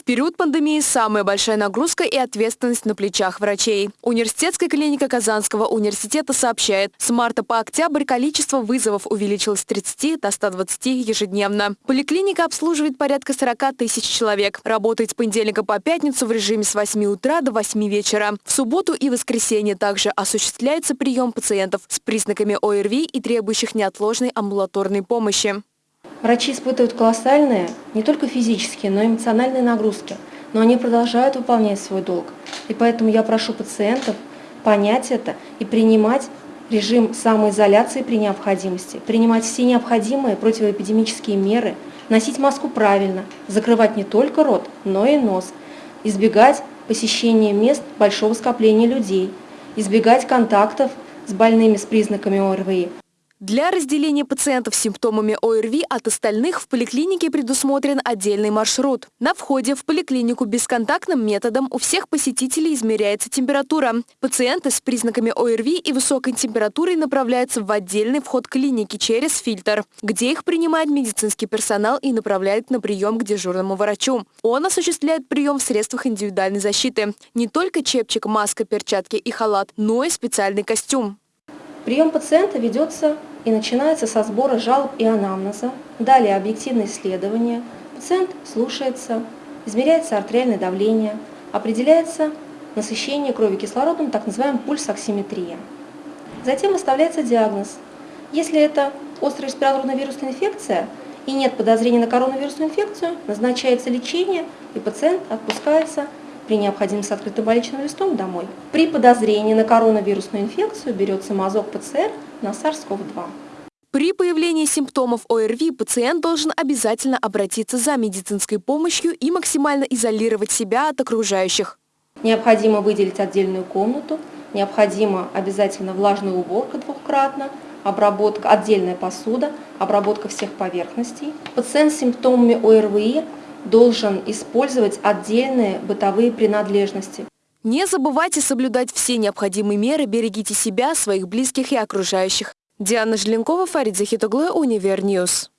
В период пандемии самая большая нагрузка и ответственность на плечах врачей. Университетская клиника Казанского университета сообщает, с марта по октябрь количество вызовов увеличилось с 30 до 120 ежедневно. Поликлиника обслуживает порядка 40 тысяч человек. Работает с понедельника по пятницу в режиме с 8 утра до 8 вечера. В субботу и воскресенье также осуществляется прием пациентов с признаками ОРВИ и требующих неотложной амбулаторной помощи. Врачи испытывают колоссальные, не только физические, но и эмоциональные нагрузки, но они продолжают выполнять свой долг. И поэтому я прошу пациентов понять это и принимать режим самоизоляции при необходимости, принимать все необходимые противоэпидемические меры, носить маску правильно, закрывать не только рот, но и нос, избегать посещения мест большого скопления людей, избегать контактов с больными с признаками ОРВИ, для разделения пациентов с симптомами ОРВИ от остальных в поликлинике предусмотрен отдельный маршрут. На входе в поликлинику бесконтактным методом у всех посетителей измеряется температура. Пациенты с признаками ОРВИ и высокой температурой направляются в отдельный вход клиники через фильтр, где их принимает медицинский персонал и направляет на прием к дежурному врачу. Он осуществляет прием в средствах индивидуальной защиты. Не только чепчик, маска, перчатки и халат, но и специальный костюм. Прием пациента ведется и начинается со сбора жалоб и анамнеза, далее объективное исследование, пациент слушается, измеряется артериальное давление, определяется насыщение крови кислородом, так называемая пульсоксиметрия. Затем выставляется диагноз. Если это острая респираторная вирусная инфекция и нет подозрения на коронавирусную инфекцию, назначается лечение и пациент отпускается при необходимости с открытым больничным листом домой. При подозрении на коронавирусную инфекцию берется мазок ПЦР на SARS-CoV-2. При появлении симптомов ОРВИ пациент должен обязательно обратиться за медицинской помощью и максимально изолировать себя от окружающих. Необходимо выделить отдельную комнату, необходимо обязательно влажная уборка двухкратно, обработка, отдельная посуда, обработка всех поверхностей. Пациент с симптомами ОРВИ должен использовать отдельные бытовые принадлежности. Не забывайте соблюдать все необходимые меры, берегите себя, своих близких и окружающих. Диана Желенкова, Фарид Захитоглы, Univer News.